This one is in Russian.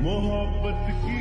मोहब्बत की